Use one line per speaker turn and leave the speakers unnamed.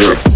Yeah.